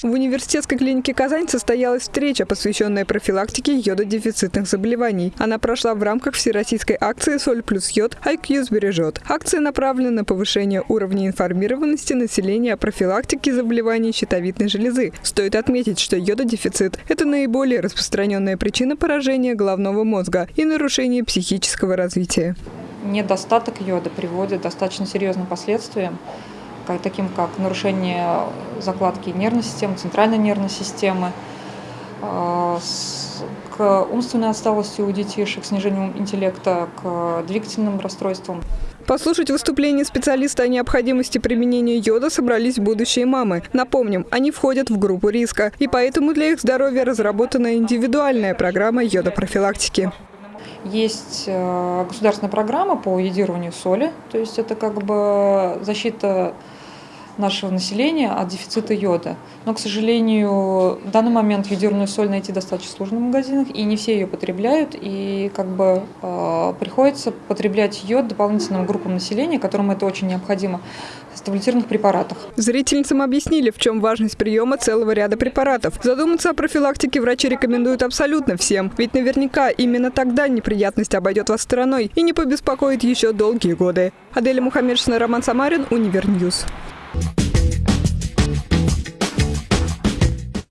В университетской клинике «Казань» состоялась встреча, посвященная профилактике йододефицитных заболеваний. Она прошла в рамках всероссийской акции «Соль плюс йод. IQ сбережет». Акция направлена на повышение уровня информированности населения о профилактике заболеваний щитовидной железы. Стоит отметить, что йододефицит – это наиболее распространенная причина поражения головного мозга и нарушения психического развития. Недостаток йода приводит к достаточно серьезным последствиям таким как нарушение закладки нервной системы, центральной нервной системы, а, к умственной отсталости у детишек, снижению интеллекта, к двигательным расстройствам. Послушать выступление специалиста о необходимости применения йода собрались будущие мамы. Напомним, они входят в группу риска, и поэтому для их здоровья разработана индивидуальная программа йодопрофилактики. Есть э, государственная программа по йодированию соли, то есть это как бы защита нашего населения от дефицита йода. Но, к сожалению, в данный момент йодированную соль найти достаточно сложно в магазинах, и не все ее потребляют, и как бы э, приходится потреблять йод дополнительным группам населения, которым это очень необходимо, в таблетированных препаратах. Зрительницам объяснили, в чем важность приема целого ряда препаратов. Задуматься о профилактике врачи рекомендуют абсолютно всем, ведь наверняка именно тогда неприятность обойдет вас стороной и не побеспокоит еще долгие годы. Аделя Мухаммедшина, Роман Самарин, Универньюз. Bye.